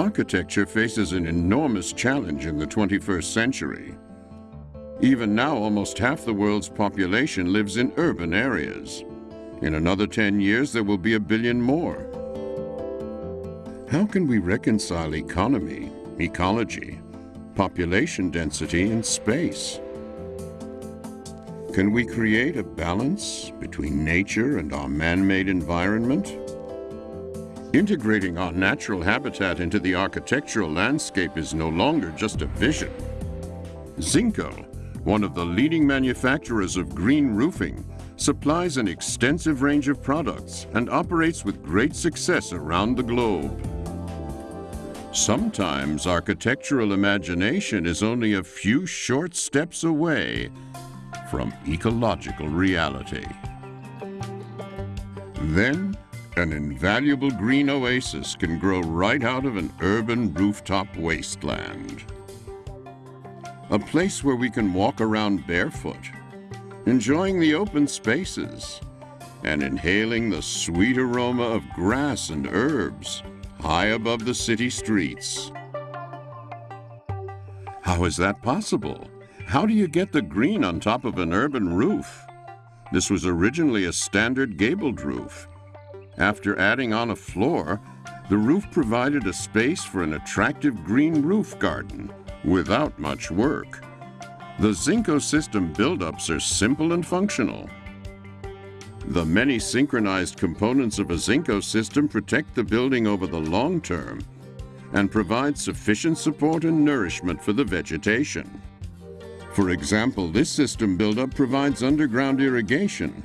Architecture faces an enormous challenge in the 21st century. Even now, almost half the world's population lives in urban areas. In another 10 years, there will be a billion more. How can we reconcile economy, ecology, population density, and space? Can we create a balance between nature and our man-made environment? Integrating our natural habitat into the architectural landscape is no longer just a vision. Zinco, one of the leading manufacturers of green roofing, supplies an extensive range of products and operates with great success around the globe. Sometimes architectural imagination is only a few short steps away from ecological reality. Then, an invaluable green oasis can grow right out of an urban rooftop wasteland. A place where we can walk around barefoot, enjoying the open spaces, and inhaling the sweet aroma of grass and herbs high above the city streets. How is that possible? How do you get the green on top of an urban roof? This was originally a standard gabled roof. After adding on a floor, the roof provided a space for an attractive green roof garden without much work. The Zinco system buildups are simple and functional. The many synchronized components of a Zinco system protect the building over the long term and provide sufficient support and nourishment for the vegetation. For example, this system buildup provides underground irrigation,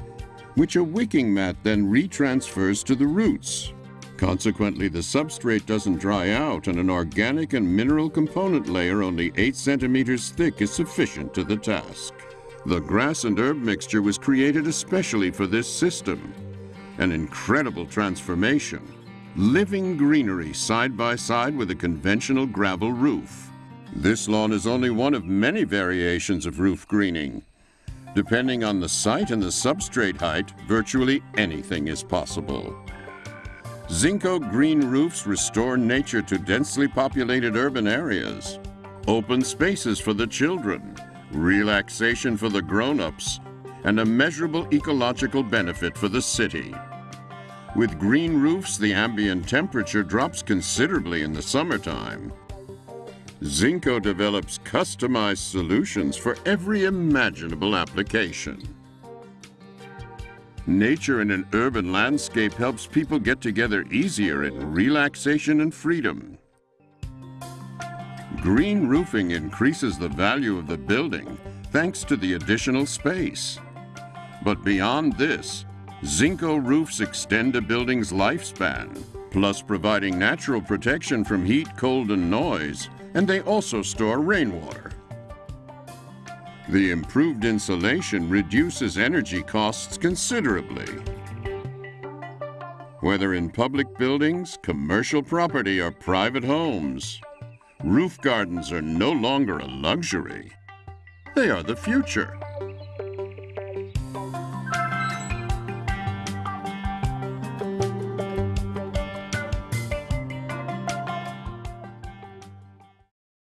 which a wicking mat then retransfers to the roots. Consequently, the substrate doesn't dry out and an organic and mineral component layer only 8 centimeters thick is sufficient to the task. The grass and herb mixture was created especially for this system. An incredible transformation. Living greenery side by side with a conventional gravel roof. This lawn is only one of many variations of roof greening. Depending on the site and the substrate height, virtually anything is possible. Zinco green roofs restore nature to densely populated urban areas. Open spaces for the children, relaxation for the grown-ups, and a measurable ecological benefit for the city. With green roofs, the ambient temperature drops considerably in the summertime. Zinco develops customized solutions for every imaginable application. Nature in an urban landscape helps people get together easier in relaxation and freedom. Green roofing increases the value of the building thanks to the additional space. But beyond this, Zinco roofs extend a building's lifespan, plus providing natural protection from heat, cold, and noise, and they also store rainwater. The improved insulation reduces energy costs considerably. Whether in public buildings, commercial property, or private homes, roof gardens are no longer a luxury. They are the future.